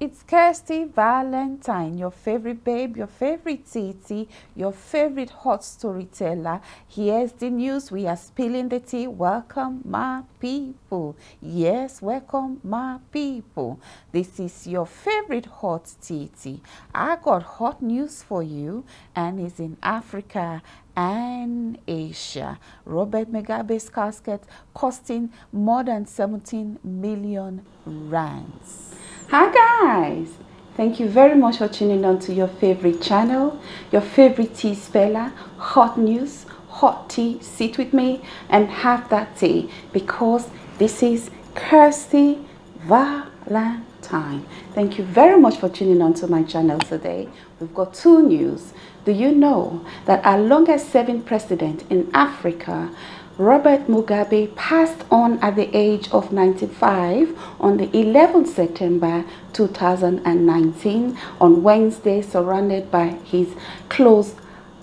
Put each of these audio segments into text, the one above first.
It's Kirsty Valentine, your favorite babe, your favorite titi, your favorite hot storyteller. Here's the news. We are spilling the tea. Welcome, my people. Yes, welcome, my people. This is your favorite hot titi. I got hot news for you, and it's in Africa and Asia. Robert Mugabe's casket costing more than 17 million rands. Hi guys! Thank you very much for tuning on to your favorite channel, your favorite tea speller, hot news, hot tea. Sit with me and have that tea because this is Kirsty Valentine. Thank you very much for tuning on to my channel today. We've got two news. Do you know that our longest serving president in Africa Robert Mugabe passed on at the age of 95 on the 11th September 2019 on Wednesday surrounded by his close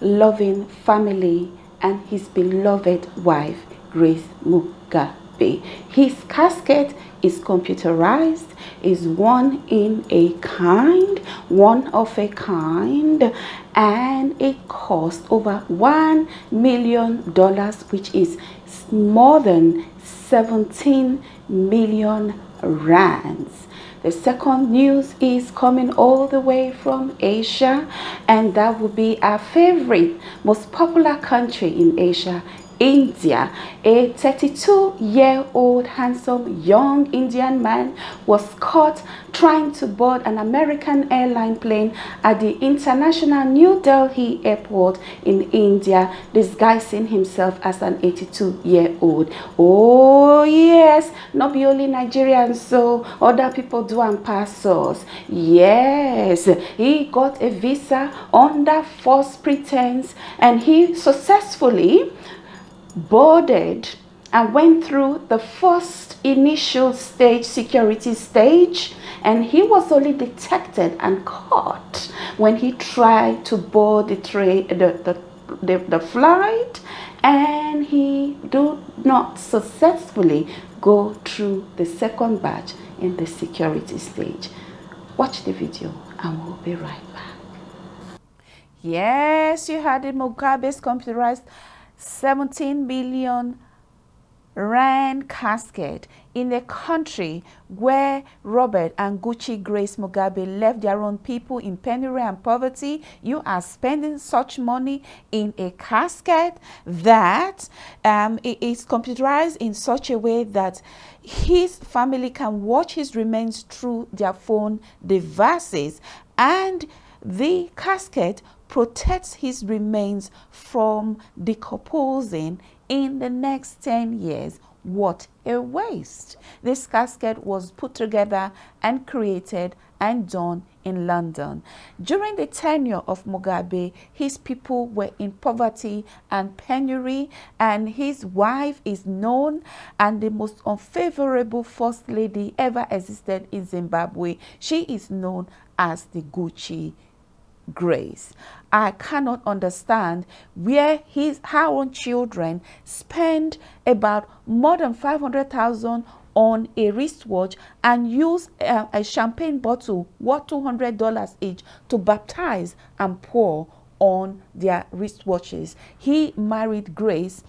loving family and his beloved wife Grace Mugabe. His casket is computerized, is one in a kind, one of a kind, and it cost over one million dollars, which is more than 17 million rands. The second news is coming all the way from Asia, and that will be our favorite, most popular country in Asia India. A 32-year-old handsome young Indian man was caught trying to board an American airline plane at the International New Delhi airport in India, disguising himself as an 82-year-old. Oh yes, not be only Nigerians, so other people do and pass us. Yes, he got a visa under false pretense and he successfully boarded and went through the first initial stage security stage and he was only detected and caught when he tried to board the train the, the, the, the flight and he did not successfully go through the second batch in the security stage. Watch the video and we'll be right back. Yes you had it mugabe's computerized 17 billion rand casket in a country where Robert and Gucci Grace Mugabe left their own people in penury and poverty, you are spending such money in a casket that um, it is computerized in such a way that his family can watch his remains through their phone devices and the casket protects his remains from decomposing in the next 10 years. What a waste. This casket was put together and created and done in London. During the tenure of Mugabe, his people were in poverty and penury, and his wife is known and the most unfavorable first lady ever existed in Zimbabwe. She is known as the Gucci grace. I cannot understand where his her own children spend about more than 500,000 on a wristwatch and use a, a champagne bottle worth $200 each to baptize and pour on their wristwatches. He married Grace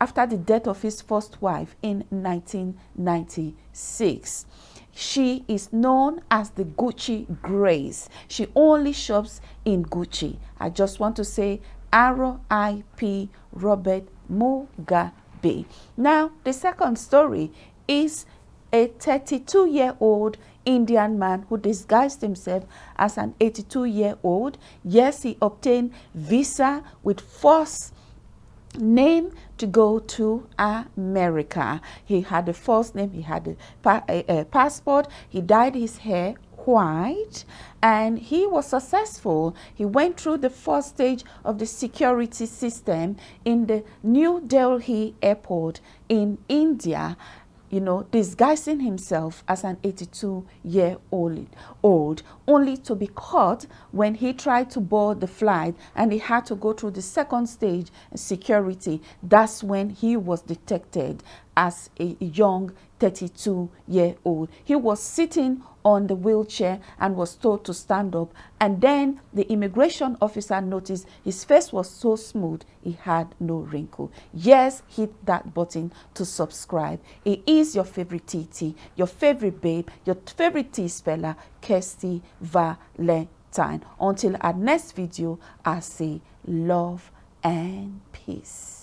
after the death of his first wife in 1996. She is known as the Gucci Grace. She only shops in Gucci. I just want to say R.I.P. Robert Mugabe. Now, the second story is a 32-year-old Indian man who disguised himself as an 82-year-old. Yes, he obtained visa with false name to go to America. He had a false name, he had a, pa a, a passport, he dyed his hair white and he was successful. He went through the first stage of the security system in the New Delhi airport in India you know, disguising himself as an 82-year-old, old, only to be caught when he tried to board the flight and he had to go through the second stage security. That's when he was detected as a young 32 year old. He was sitting on the wheelchair and was told to stand up. And then the immigration officer noticed his face was so smooth, he had no wrinkle. Yes, hit that button to subscribe. It is your favorite TT, your favorite babe, your favorite T speller, Kirsty Valentine. Until our next video, I say love and peace.